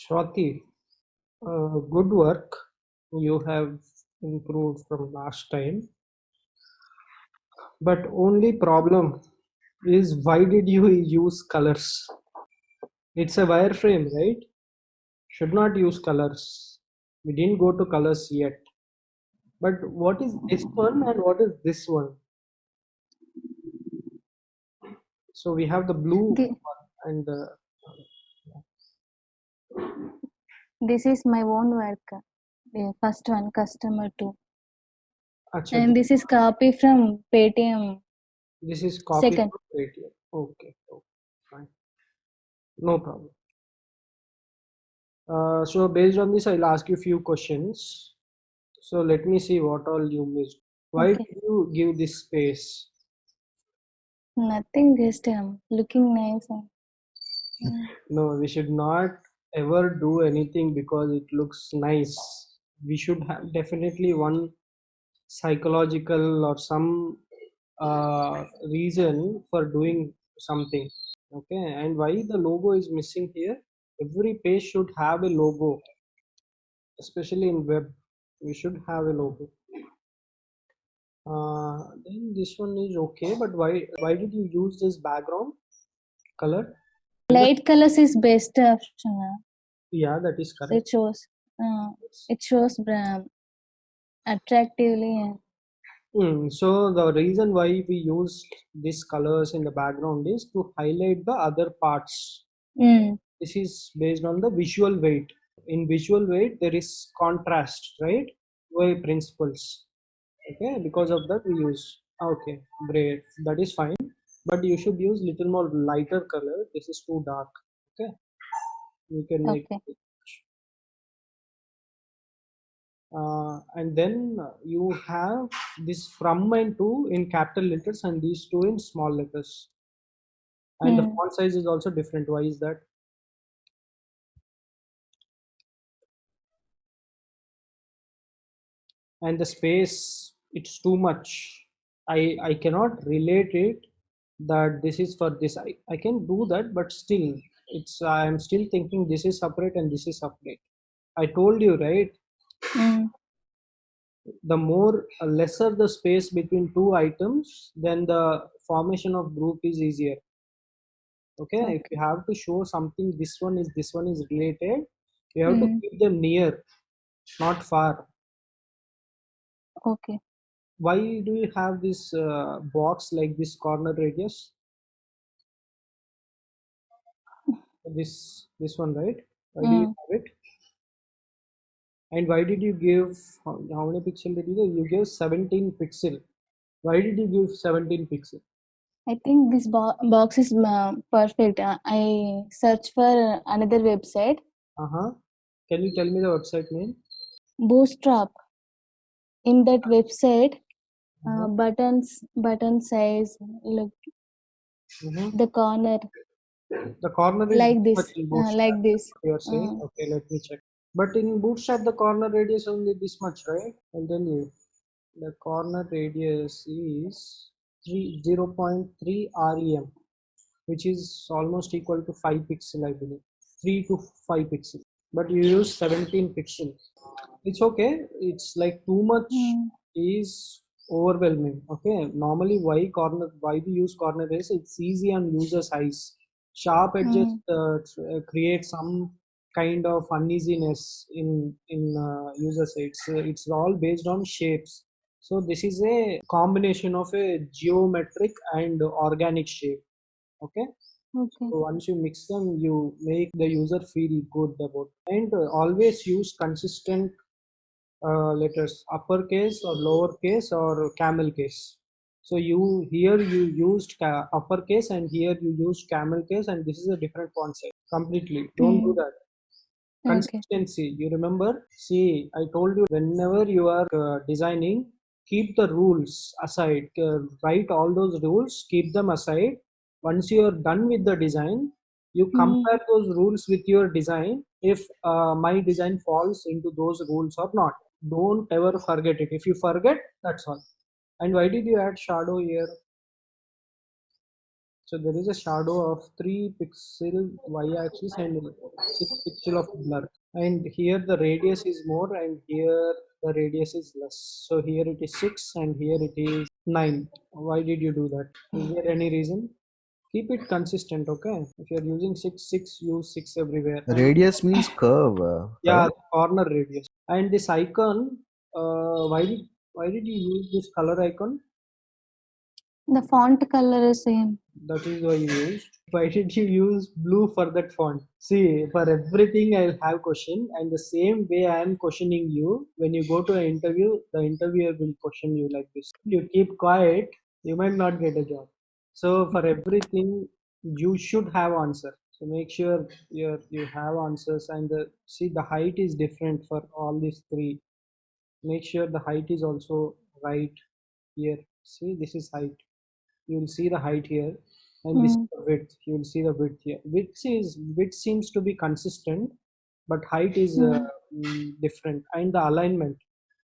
Swati, uh, good work. You have improved from last time. But only problem is why did you use colors? It's a wireframe, right? Should not use colors. We didn't go to colors yet. But what is this one and what is this one? So we have the blue The- one and the This is my own work. The first one, customer two. And this is copy from Paytm. this is copy second. from Paytm. Okay, okay, fine. No problem. Uh, so based on this, I'll ask you a few questions. So let me see what all you missed. Why Okay. did you give this space? Nothing, just um, looking nice. and-. No, we should not ever do anything because it looks nice. We should have definitely one psychological or some uh, reason for doing something. Okay, and why the logo is missing here? Every page should have a logo, especially in web. We should have a logo. Uh, then this one is okay, but why why did you use this background color? Light colors is best option. uh, Yeah, that is correct. It shows. Uh, it shows um, attractively. Mm, so the reason why we use these colors in the background is to highlight the other parts. Mm. This is based on the visual weight. In visual weight, there is contrast, right? Way principles. Okay, because of that we use. Okay, great. That is fine. But you should use little more lighter color. This is too dark. Okay, you can make Okay. it. Uh, and then you have this from and to in capital letters and these two in small letters. And the Hmm. font size is also different. Why is that? And the space, it's too much. I I cannot relate it that this is for this. I, I can do that, but still, it's I am still thinking this is separate and this is separate. I told you, right? Mm. the more uh, lesser the space between two items then the formation of group is easier okay if you have to show something this one is this one is related you have to Mm. keep them near not far Okay. Why do you have this uh, box like this corner radius? This this one right? Why do you Mm. have it? And why did you give how, how many pixel did you give? You gave 17 pixel. Why did you give 17 pixel? I think this bo- box is uh, perfect. Uh, I search for another website, uh-huh. Can you tell me the website name? Bootstrap. In that website, uh, Uh-huh. buttons, button size, look Mhm. the corner The corner is like this, uh, like this. you are saying. Uh, Okay, let me check. But in Bootstrap, the corner radius only this much, right? I'll tell you. The corner radius is three zero point three rem, which is almost equal to five pixel, I believe. Three to five pixel. But you use seventeen pixels It's okay. It's like too much mm, is overwhelming okay? Normally why corner why we use corner is it's easy on user size sharp edges mm, uh, tr- create some kind of uneasiness in in uh, user sides Uh, it's all based on shapes. So this is a combination of a geometric and organic shape okay? Okay. so once you mix them you make the user feel good about It. and always use consistent uh, letters uppercase or lowercase or camel case. So you here you used ca- uppercase and here you used camel case and this is a different font size completely. Don't do Mm, that. Okay. consistency. You remember? See i told you whenever you are uh, designing keep the rules aside. Uh, write all those rules keep them aside. Once you are done with the design you Mm, compare those rules with your design if uh, my design falls into those rules or not don't ever forget it if you forget that's all and why did you add shadow here So there is a shadow of 3 pixel y-axis and 6 pixel of blur. And here the radius is more and here the radius is less. So here it is 6 and here it is 9. Why did you do that? Is there any reason? Keep it consistent, okay? If you're using 6, 6, use 6 everywhere. Radius means curve. uh, yeah, corner radius. And this icon, uh, why did why did you use this color icon? The font color is same. That is why you used. Why did you use blue for that font? See, for everything I'll have question, and the same way I am questioning you. When you go to an interview, the interviewer will question you like this. You keep quiet, you might not get a job. So for everything, you should have answer. So make sure you you have answers, and the see the height is different for all these three. Make sure the height is also right here. See, this is height you will see the height here and this is Mm. the width you will see the width here width is width seems to be consistent but height is uh, mm, different and the alignment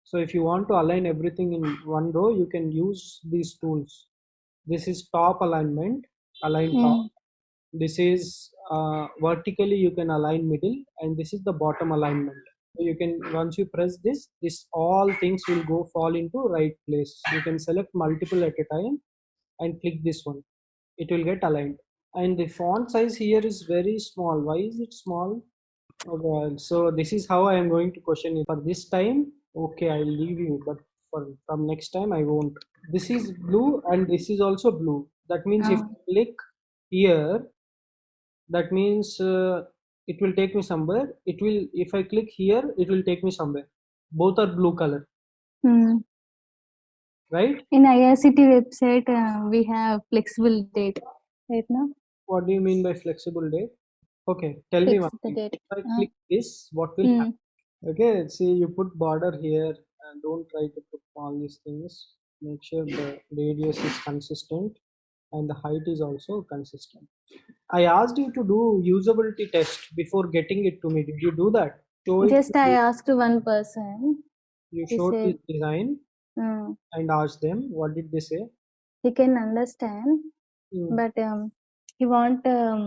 so if you want to align everything in one row you can use these tools this is top alignment align top Mm. This is uh, vertically you can align middle and this is the bottom alignment. So you can once you press this this all things will go fall into right place. You can select multiple at a time and click this one. It will get aligned. And the font size here is very small. Why is it small? Oh well so this is how i am going to question it. For this time okay i'll leave you but for from next time i won't. This is blue and this is also blue. That means if Ah. I click here that means uh, it will take me somewhere. It will if i click here it will take me somewhere. Both are blue color. Mm. right? In IRCT website, uh, we have flexible date. Right now, what do you mean by flexible date? Okay tell me one thing. date. if i Uh, click this what will Mm. happen? Okay see you put border here and don't try to put all these things. Make sure the radius is consistent and the height is also consistent i asked you to do usability test before getting it to me did you do that show Just I asked one person. you showed said- this design Uh, and asked them what did they say he can understand, Hmm. but um, he want um,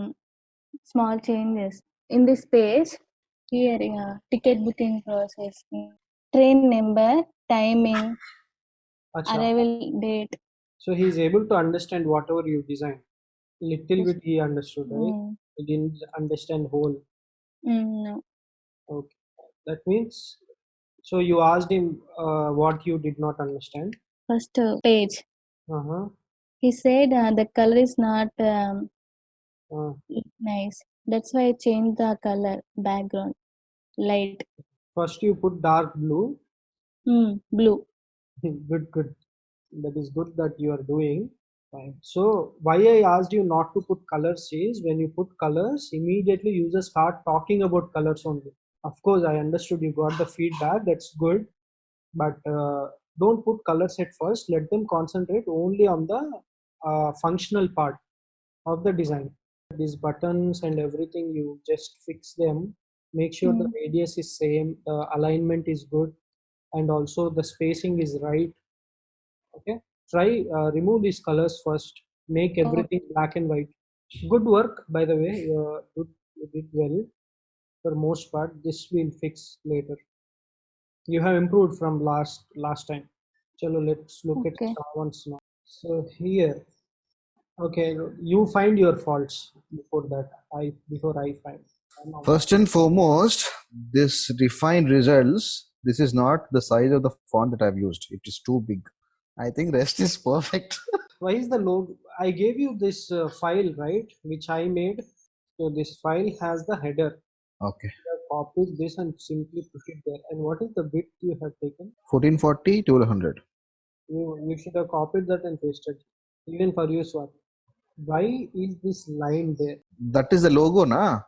small changes in this page. Here, uh, ticket booking process, train number, timing, Acha. arrival date. So he is able to understand whatever you design little bit he understood right Mm. he didn't understand whole Mm, no. Okay, that means so you asked him uh, what you did not understand. First uh, page. Uh-huh. He said uh, the color is not um, Uh, nice. That's why I changed the color background. Light. first you put dark blue. Mm, blue. good, good. That is good that you are doing. Fine. So why I asked you not to put colors is when you put colors, immediately users start talking about colors only. Of course, I understood you got the feedback. That's good, but uh, don't put colors at first. Let them concentrate only on the uh, functional part of the design. These buttons and everything, you just fix them. Make sure the Mm. radius is same, the alignment is good, and also the spacing is right. Okay, try uh, remove these colors first. Make everything black and white. Good work, by the way. Uh, good, you did well for most part. This we'll fix later. You have improved from last last time. Chalo, let's look at Okay. ones now. So here, okay, you find your faults before that. I before I find. First and foremost, this refined results. This is not the size of the font that I've used. It is too big. I think rest is perfect. Why is the logo? I gave you this uh, file, right, which I made. So this file has the header. Okay. Copied this and simply put it there. And what is the bit you have taken? 1440 to 100. You you should have copied that and pasted. Even for you, Swati. Why is this line there? That is the logo, na?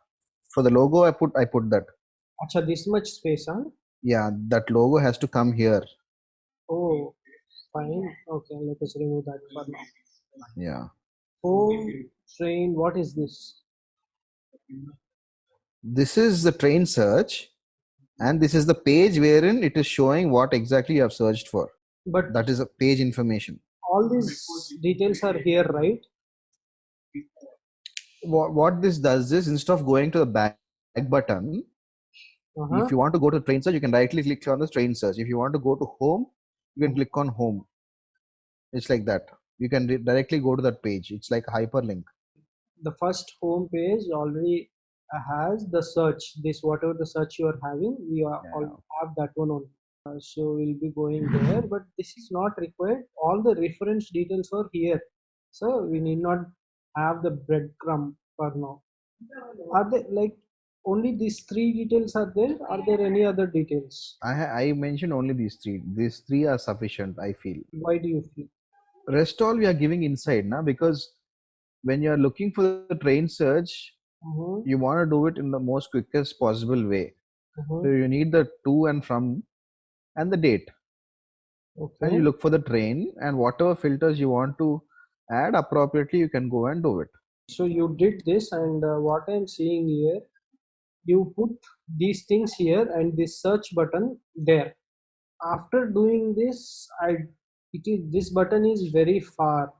For the logo, I put I put that. Acha, this much space, huh? Yeah, that logo has to come here. Oh, fine. Okay, let us remove that for now. Yeah. Home train. What is this? This is the train search, and this is the page wherein it is showing what exactly you have searched for. But That is a page information. all these details are here, right? what, what this does is instead of going to the back button, Uh-huh. if you want to go to train search, you can directly click on the train search. If you want to go to home, you can click on home. It's like that. You can di- directly go to that page. It's like a hyperlink. the first home page already has the search this whatever the search you are having we are Yeah. all have that one on uh, so we'll be going there but this is not required all the reference details are here so we need not have the breadcrumb for now are there like only these three details are there are there any other details I I mentioned only these three. These three are sufficient. I feel. why do you feel Rest all we are giving inside now because when you are looking for the train search, Mhm, you want to do it in the most quickest possible way. mhm. So you need the to and from and the date. okay. and you look for the train and whatever filters you want to add appropriately you can go and do it so you did this and uh, what i'm seeing here you put these things here and this search button there. After doing this i it is this button is very far.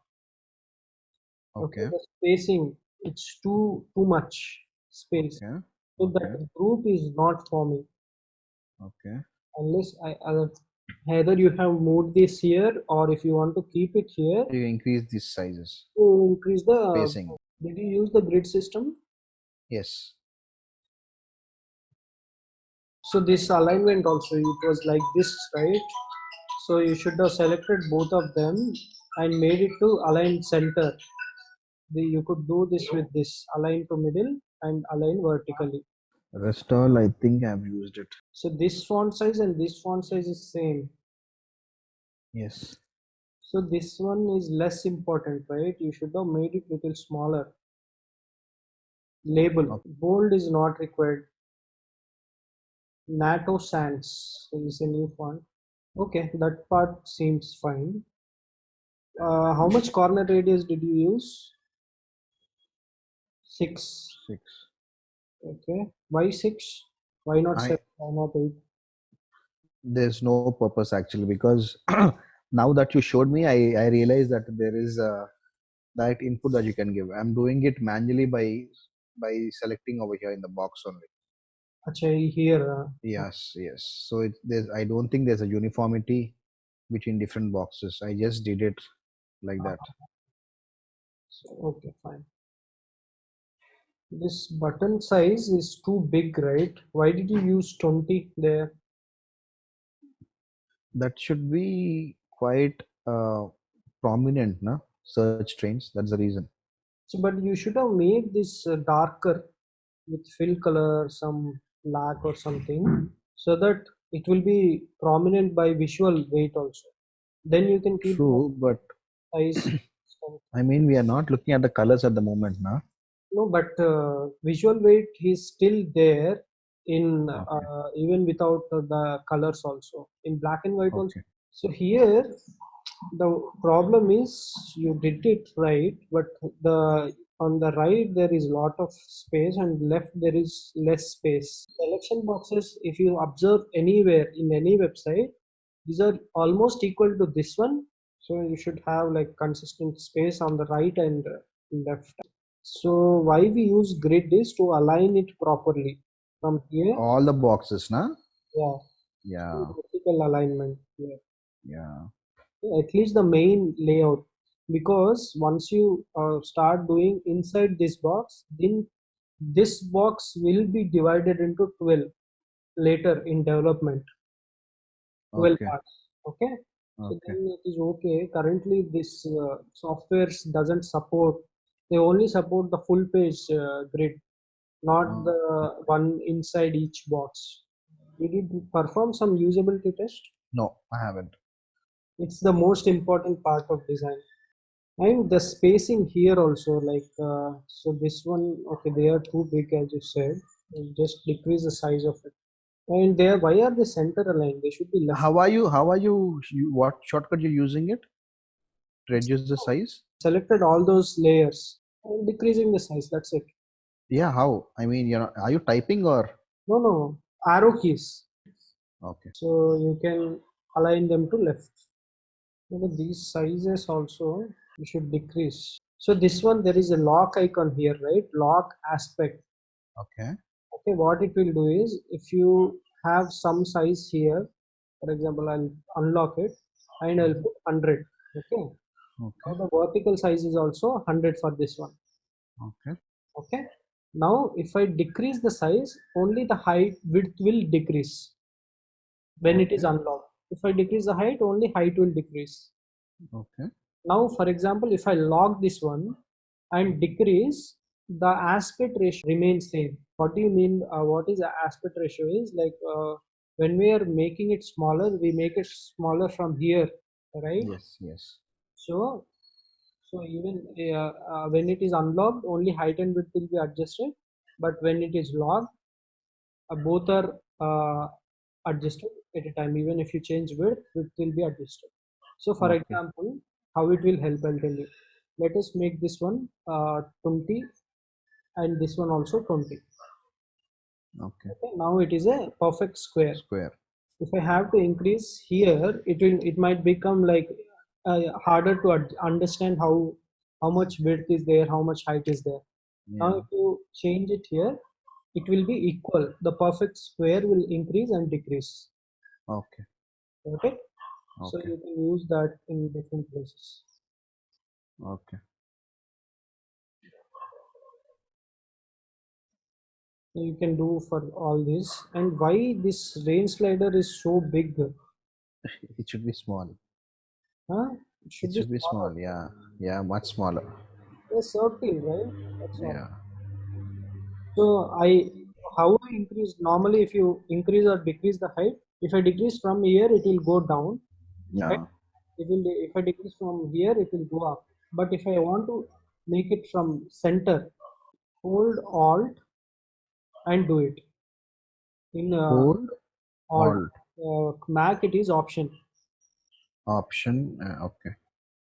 Okay the spacing it's too too much space. Okay so that okay. group is not forming okay. Unless i uh, either you have moved this here or if you want to keep it here. You increase these sizes. To increase the spacing. did you use the grid system? Yes So this alignment also it was like this, right? So you should have selected both of them and made it to align center. The, you could do this with this align to middle and align vertically. rest all i think i've used it So this font size and this font size is same. yes So this one is less important, right? You should have made it little smaller. Label bold is not required. Noto Sans is a new font. Okay, that part seems fine. Uh, how much corner radius did you use? Six. six Okay. Why six? Why not I- seven? Why not eight? there's no purpose actually because now that you showed me i i realized that there is a direct input that you can give i'm doing it manually by by selecting over here in the box only Actually, here. Uh, yes yes so it there's i don't think there's a uniformity between different boxes i just did it like that so, okay, fine. This button size is too big, right? Why did you use 20 there? that should be quite uh, prominent na search trains that's the reason So, but you should have made this uh, darker with fill color, some black or something, so that it will be prominent by visual weight also. Then you can keep true but size. i mean we are not looking at the colors at the moment now no, but uh, visual weight is still there in Okay. uh, even without the colors also in black and white also. So here the problem is you did it right, but the on the right there is a lot of space and left there is less space. Selection boxes, if you observe anywhere in any website, these are almost equal to this one. So you should have like consistent space on the right and left. So why we use grid is to align it properly from here. all the boxes na Yeah, yeah vertical alignment here. yeah at least the main layout because once you uh, start doing inside this box then this box will be divided into 12 later in development. 12 okay. parts okay? So okay. then it is okay. Currently this uh, softwares doesn't support they only support the full page uh, grid not Oh. the one inside each box. Did you perform some usability test? No i haven't. It's the most important part of design and the spacing here also like uh, so this one okay they are too big as you said. Just decrease the size of it. And there why are they center aligned? They should be left how are you how are you, you what shortcut you're using it reduce the size? Selected all those layers and decreasing the size that's it. Yeah how? I mean you know are you typing or? No no arrow keys. Okay. So you can align them to left. These sizes also you should decrease So this one there is a lock icon here, right? Lock aspect. Okay. Okay, what it will do is if you have some size here, for example, I'll unlock it and I'll put 100. Okay. Now Okay. the vertical size is also 100 for this one. Okay. Okay. Now if I decrease the size, only the height width will decrease when it is unlocked. If I decrease the height, only height will decrease. Okay. Now, for example, if I lock this one and decrease, the aspect ratio remains same. What do you mean? Uh, what is the aspect ratio? Is like uh, when we are making it smaller, we make it smaller from here, right? Yes. Yes. So, so even uh, uh, when it is unlocked, only height and width will be adjusted. But when it is locked, uh, both are uh, adjusted at a time. Even if you change width, width will be adjusted. So, for Okay. example, how it will help, I'll tell you. Let us make this one uh, 20 and this one also 20. Okay. Okay, now it is a perfect square. Square. If I have to increase here, it will it might become like uh, harder to understand how how much width is there, how much height is there. Now, Yeah. if you change it here, it will be equal. The perfect square will increase and decrease. Okay. Got it? So you can use that in different places. Okay. You can do for all this. And why this range slider is so big? It should be small. Huh? It should It be should be smaller. small. Yeah. Yeah. Much smaller. A circle, right? That's. Yeah. So I how I increase normally if you increase or decrease the height, if I decrease from here it will go down. Yeah. It will if I decrease from here it will go up. But if I want to make it from center, hold Alt and do it. In uh, Hold Alt, Alt uh, Mac it is option. option. Uh, okay.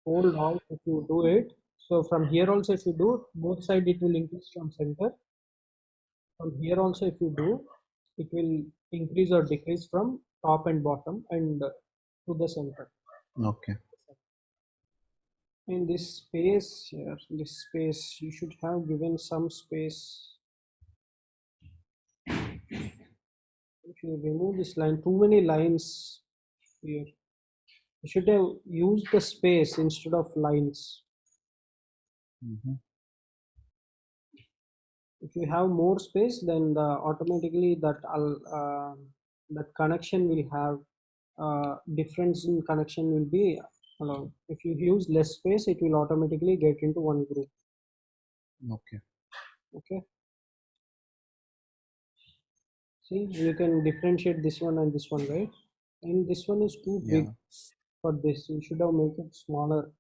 Hold Alt if you do it. So from here also if you do both side it will increase from center. From here also if you do it will increase or decrease from top and bottom and uh, to the center. Okay. In this space here, this space you should have given some space. If you remove this line, too many lines here. You should have used the space instead of lines. Mhm. if you have more space then the automatically that uh, that connection will have uh, difference in connection will be allowed if you use less space it will automatically get into one group. Okay. okay. See you can differentiate this one and this one right? And this one is too big for this. You should have made it smaller.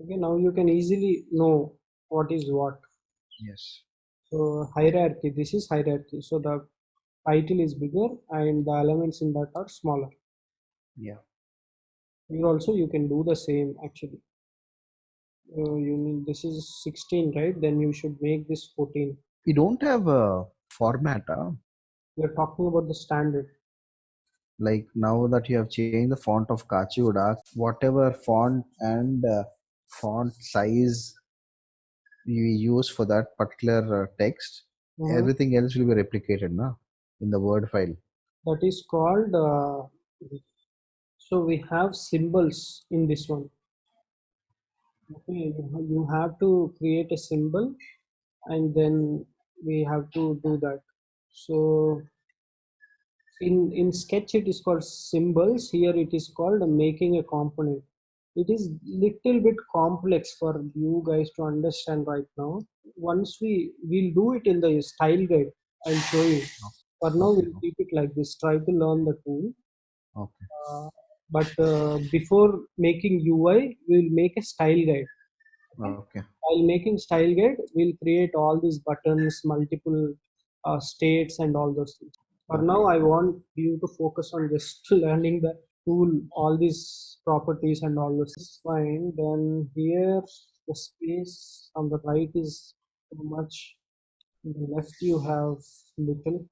Okay now you can easily know what is what. Yes. So hierarchy, this is hierarchy. So the title is bigger and the elements in that are smaller. Yeah. Here also you can do the same actually. Uh, you need this is 16, right? Then you should make this 14. We don't have a format. Huh? We're talking about the standard. Like now that you have changed the font of Kachiuda, whatever font and uh, font size you use for that particular uh, text, Mhm. everything else will be replicated now in the Word file. That is called. Uh, so we have symbols in this one. Okay, you have to create a symbol, and then we have to do that. So in in sketch it is called symbols here it is called making a component it is little bit complex for you guys to understand right now once we we'll do it in the style guide i'll show you for now we'll keep it like this. Try to learn the tool. Okay. uh, but uh, before making ui we'll make a style guide. Okay. while making style guide we'll create all these buttons multiple uh, states and all those things. For now i want you to focus on just learning the tool all these properties and all this is fine. Then here the space on the right is too much. On the left you have little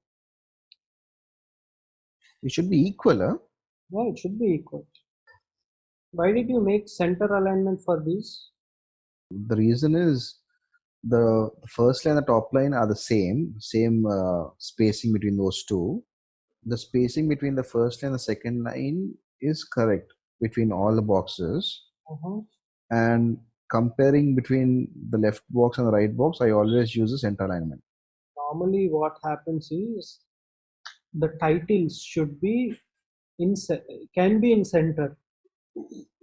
It should be equal. Huh? yeah it should be equal why did you make center alignment for these The reason is the first line and the top line are the same, same uh, spacing between those two. The spacing between the first line and the second line is correct between all the boxes. Mhm. And comparing between the left box and the right box, I always use the center alignment. Normally, what happens is the titles should be in can be in center.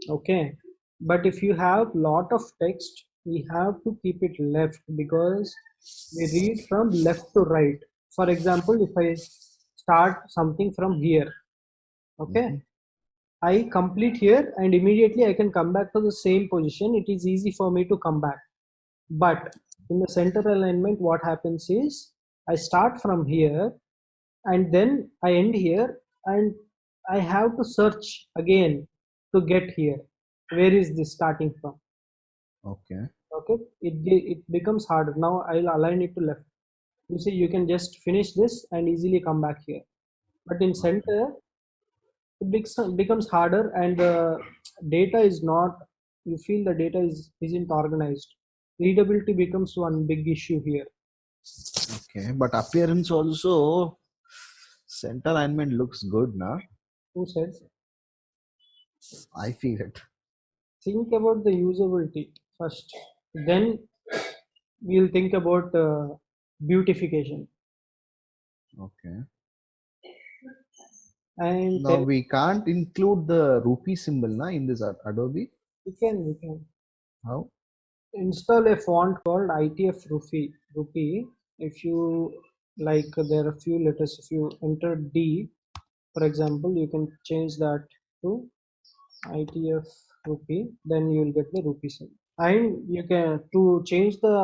Okay, but if you have a lot of text, we have to keep it left because we read from left to right. For example, if I start something from here, okay, Mhm. I complete here and immediately I can come back to the same position. It is easy for me to come back. But in the center alignment, what happens is I start from here and then I end here and I have to search again to get here. Where is this starting from? Okay. Okay, it it becomes harder. Now I'll align it to left. You see, you can just finish this and easily come back here. But in center, it becomes becomes harder and the data is not. You feel the data is isn't organized. Readability becomes one big issue here. Okay. But appearance also, center alignment looks good, na? Who said? I feel it. think about the usability first then we'll think about uh, beautification Okay. and Now we can't include the rupee symbol na in this Adobe. we can we can How? install a font called itf rupee rupee if you like there are a few letters if you enter d for example you can change that to itf rupee then you will get the rupee symbol and you can to change the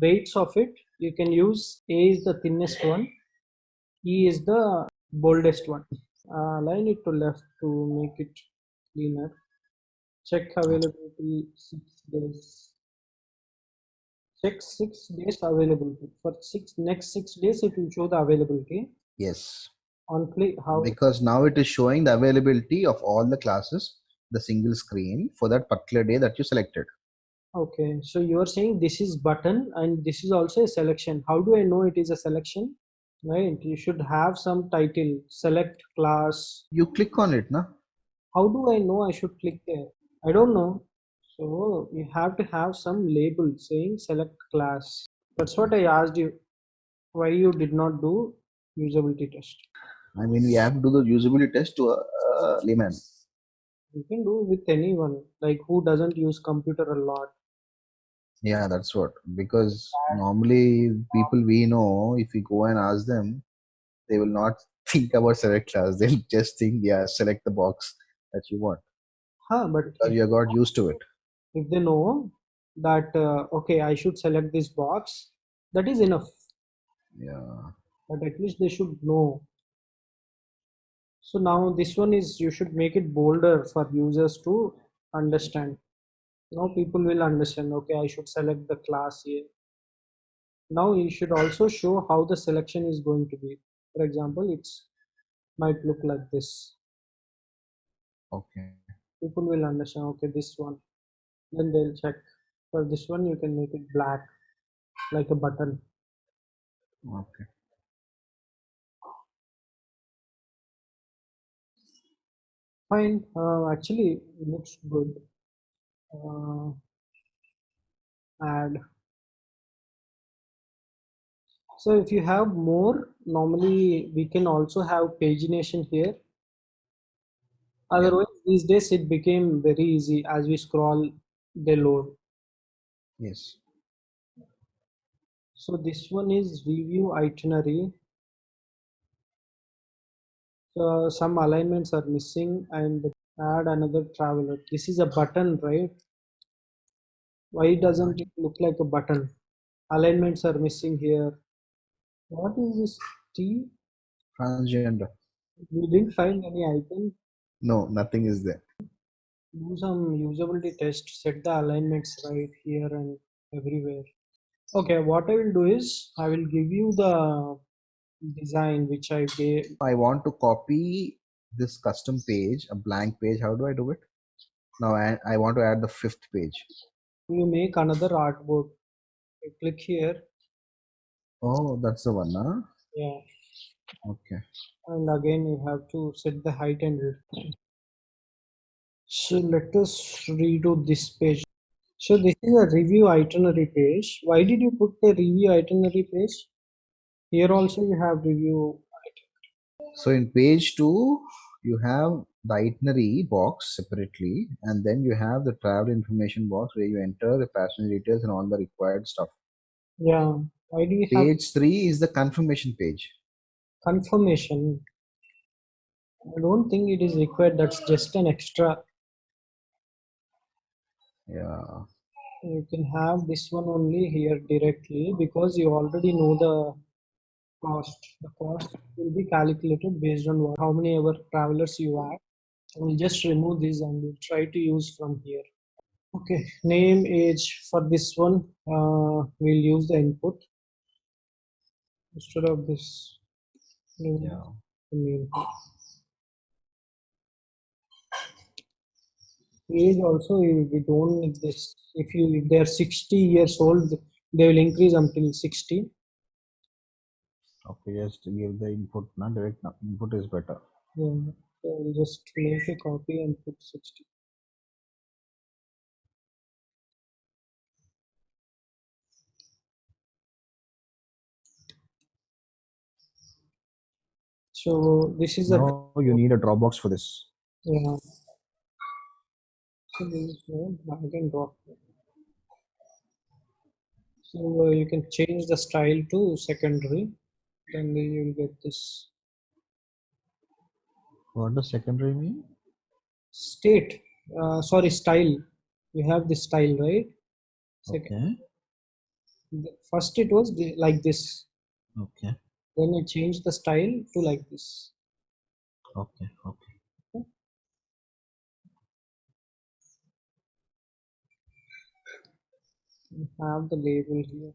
weights of it you can use a is the thinnest one e is the boldest one. Uh, align it to left to make it cleaner. Check availability six days check six days availability for six next six days it will show the availability. Yes. on click how? Because now it is showing the availability of all the classes, the single screen for that particular day that you selected. okay. So you are saying this is button and this is also a selection. How do i know it is a selection? Right? You should have some title. Select class. You click on it, na? how do i know i should click there? I don't know so you have to have some label saying select class that's what i asked you why you did not do usability test I mean, we have to do the usability test to uh, uh, a, a layman. you can do with anyone like who doesn't use computer a lot Yeah, that's what. Because normally people we know, if we go and ask them, they will not think about select class. They'll just think, yeah, select the box that you want. huh but Because you got used to it. If they know that uh, okay i should select this box that is enough. Yeah. but at least they should know. So now this one is you should make it bolder for users to understand. Now people will understand okay i should select the class here now you should also show how the selection is going to be. For example it's might look like this. Okay. people will understand okay this one then they'll check. For this one you can make it black like a button. Okay. fine. Uh, actually it looks good. Uh, add. So if you have more normally we can also have pagination here. Otherwise these days it became very easy. As we scroll they load Yes. so this one is review itinerary. So some alignments are missing and add another traveler. This is a button right? Why doesn't it look like a button? Alignments are missing here. What is this t? Transgender. we didn't find any icon No, nothing is there. Do some usability test set the alignments right here and everywhere okay what i will do is i will give you the design which i gave I want to copy this custom page, a blank page. How do I do it? Now I, I want to add the fifth page. you make another artboard. You click here, Oh, that's the one, huh? yeah, Okay. and again you have to set the height and width. So let us redo this page. So this is a review itinerary page. Why did you put the review itinerary page? Here also you have review. itinerary. So in page two, you have the itinerary box separately, and then you have the travel information box where you enter the passenger details and all the required stuff. Yeah. Why do you Page three is the confirmation page. confirmation? I don't think it is required. That's just an extra. Yeah. You can have this one only here directly because you already know the cost. The cost will be calculated based on what, how many ever travelers you have. We'll just remove this and we'll try to use from here. Okay, name, age for this one, uh, we'll use the input instead of this. Yeah. the Age also we don't need this. If you if they are 60 years old, they will increase until 60. Okay, just give the input. Not direct no, input is better. Yeah, so just make a copy and put 60. So this is a Now you need a Dropbox for this. yeah. So there is no drag and drop. So uh, you can change the style to secondary, then you will get this What does secondary mean? state. Uh, sorry, style. You have this style, right? Second, Okay. First it was the- like this. Okay. Then you change the style to like this. Okay. Okay. You have the label here.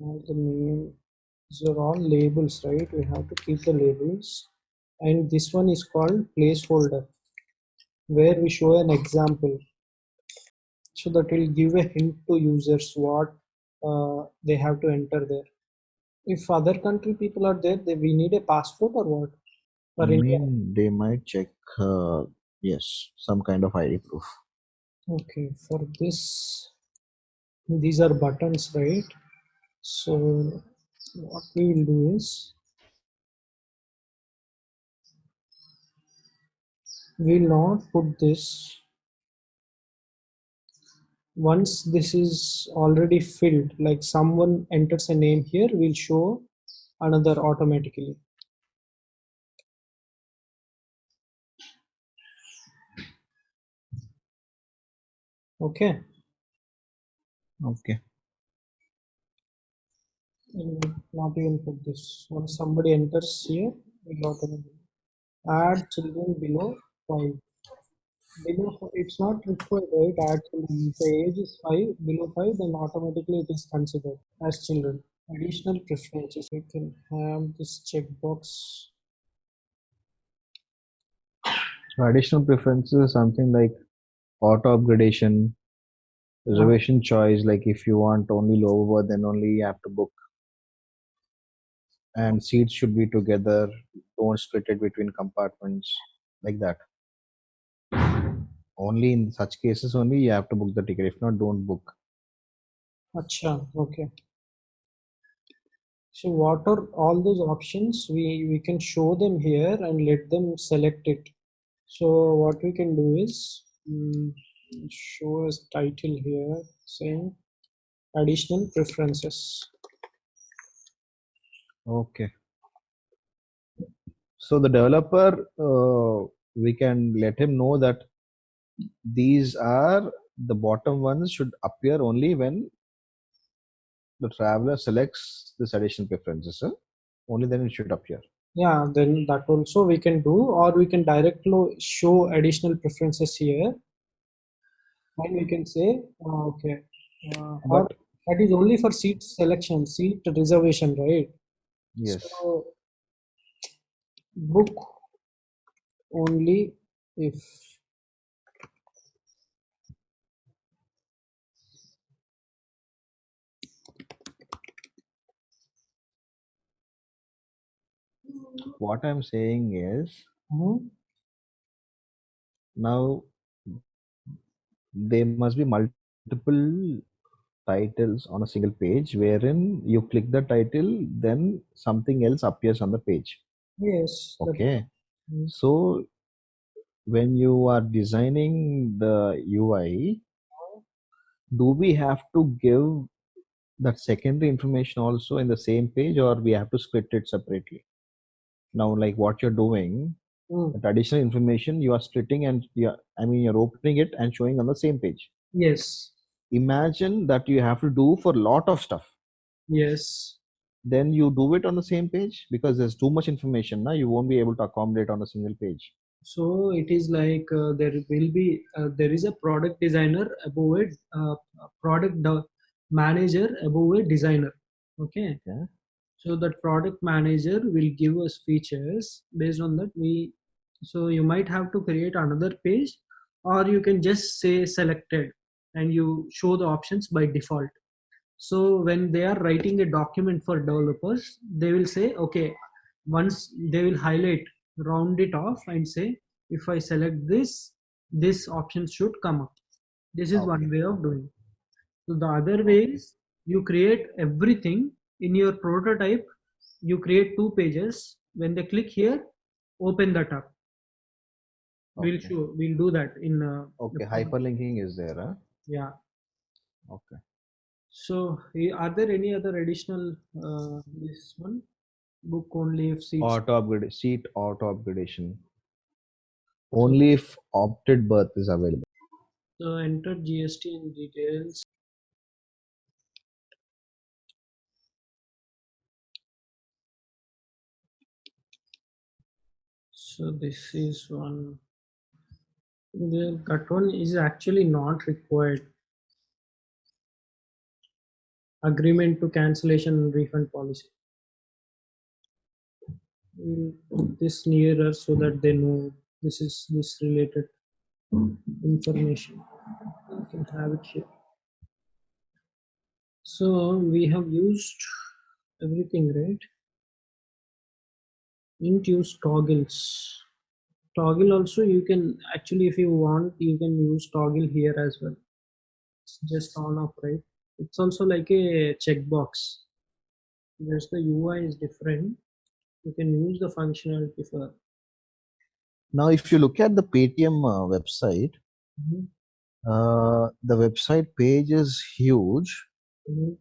Have the name. These are all labels, right? We have to keep the labels. And this one is called placeholder, where we show an example. So that will give a hint to users what uh, they have to enter there. If other country people are there, they, we need a passport or what? For I India. mean, they might check. Uh, yes, some kind of ID proof. Okay, for this, these are buttons, right? So what we will do is we will not put this. Once this is already filled like someone enters a name here we'll show another automatically. Okay Okay. and not even put this. Once somebody enters here automatically add children below five. Below it's not required right? Add children. If the age is five below five then automatically it is considered as children. Additional preferences. We can have this checkbox. Additional preferences something like auto upgradation, reservation choice. Like if you want only lower then only you have to book. And seats should be together. Don't split it between compartments, like that. Only in such cases only you have to book the ticket. If not, don't book. Acha, okay. So what are all those options? We we can show them here and let them select it. So what we can do is mm, show as title here saying additional preferences. Okay. So the developer, uh, we can let him know that these are the bottom ones should appear only when the traveler selects this additional preferences. Huh? Only then it should appear. Yeah, then that also we can do, or we can directly show additional preferences here and we can say. Uh, okay. Uh, but, that is only for seat selection seat reservation right? Yes. So, book only if what i'm saying is mm -hmm. now there must be multiple titles on a single page wherein you click the title then something else appears on the page Yes. okay Mm. so when you are designing the ui do we have to give that secondary information also in the same page or we have to split it separately now like what you're doing Mm. that additional information you are splitting and yeah i mean you're opening it and showing on the same page Yes. imagine that you have to do for a lot of stuff Yes. then you do it on the same page because there's too much information now you won't be able to accommodate on a single page So it is like uh, there will be uh, there is a product designer above it, uh, a product manager above a designer. Okay. Okay. So that product manager will give us features based on that we. So you might have to create another page, or you can just say selected, and you show the options by default. So when they are writing a document for developers, they will say, okay, once they will highlight, round it off and say, if I select this, this option should come up. This is one way of doing. So the other way is you create everything in your prototype. You create two pages. When they click here, open that up. We'll show. We'll do that in. Uh, okay hyperlinking is there huh? Yeah. okay So, eh, are there any other additional uh, this one book only if seats? auto upgrade seat auto upgradation only if opted berth is available So enter GSTIN details. So this is one. The that one is actually not required. Agreement to cancellation refund policy. This nearer so that they know this is this related information. You can have it here. So we have used everything, right? Didn't use toggles. Toggle also you can actually if you want you can use toggle here as well. It's just on off, right? It's also like a checkbox. Just the UI is different. You can use the functionality for. now if you look at the paytm uh, website Mhm, uh, the website page is huge mhm.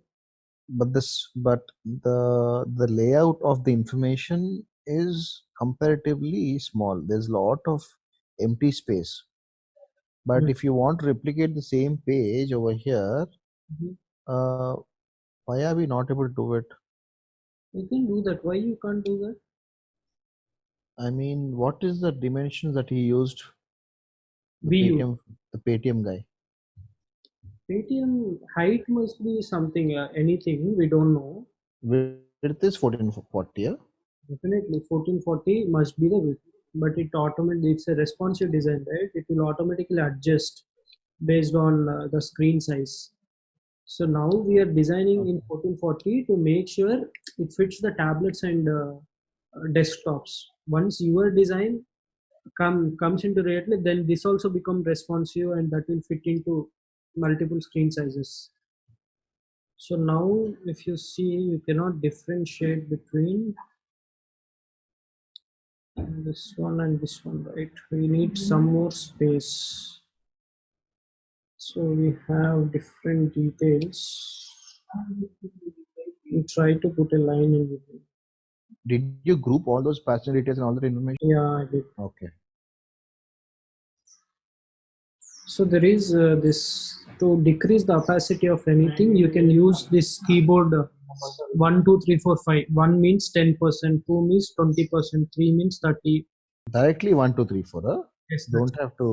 but this but the the layout of the information is comparatively small there's a lot of empty space but Mm. if you want to replicate the same page over here Mhm. uh, why are we not able to do it You can do that. Why you can't do that? i mean what is the dimensions that he used the paytm the paytm guy Paytm height must be something, uh, anything we don't know. width is 1440 yeah? Definitely 1440 must be the width, but it automatically it's a responsive design, right? It will automatically adjust based on uh, the screen size. So now we are designing in 1440 to make sure it fits the tablets and uh, uh, desktops. Once your design come comes into reality, then this also become responsive and that will fit into multiple screen sizes. So now if you see, you cannot differentiate between this one and this one, right? We need some more space. So we have different details. We try to put a line in between. did you group all those passenger details and all that information Yeah, I did. okay So there is uh, this to decrease the opacity of anything. You can use this keyboard uh, one, two, three, four, five. One means ten percent, two means twenty percent, three means thirty. directly one two three four huh? Yes, don't have to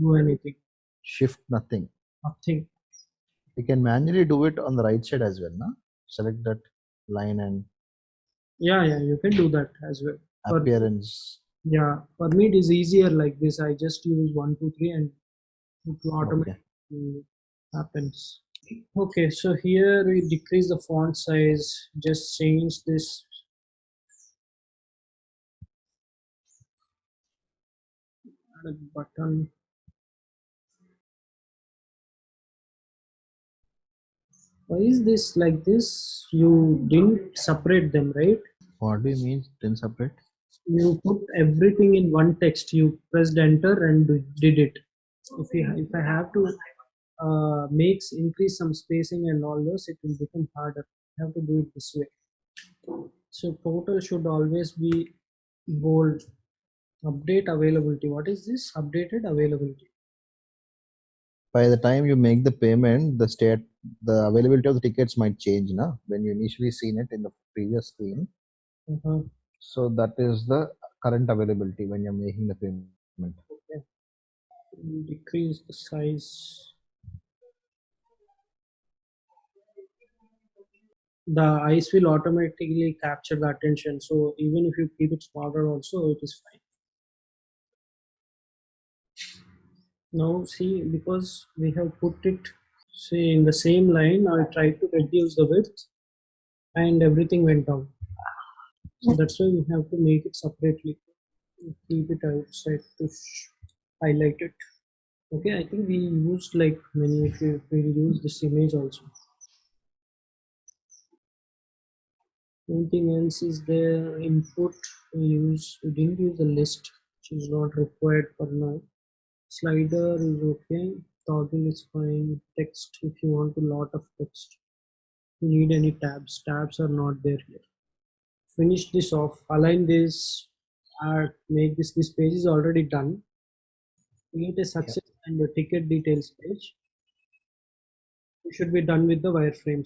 do anything. shift nothing Nothing. you can manually do it on the right side as well na? select that line and Yeah, yeah, you can do that as well. For- appearance Yeah, for me it is easier like this. I just use one, two, three, and it automatically okay. happens okay so here we decrease the font size. Just change this. A button. Why is this like this? You didn't separate them right? What do you mean didn't separate? You put everything in one text. You pressed enter and did it. If you if i have to uh, makes increase some spacing and all those, it will become harder. I have to do it this way. So total should always be bold. Update availability. What is this? Updated availability. By the time you make the payment, the state, the availability of the tickets might change, na? When you initially seen it in the previous screen. Uh-huh. So that is the current availability when you're making the payment. Decrease the size. The eyes will automatically capture the attention. So even if you keep it smaller also, it is fine. Now see, because we have put it say in the same line, I tried to reduce the width and everything went down. So mm. that's why we have to make it separately. Keep it outside to highlight it. Okay, I think we used like many, if we will use this image also. Anything else is there? Input, we use, we didn't use the list, which is not required for now. Slider is okay. Toggle is fine. Text, if you want a lot of text. You need any tabs, tabs are not there here. Finish this off, align this, add, make this, this page is already done. Create a success and the ticket details page. You should be done with the wireframes.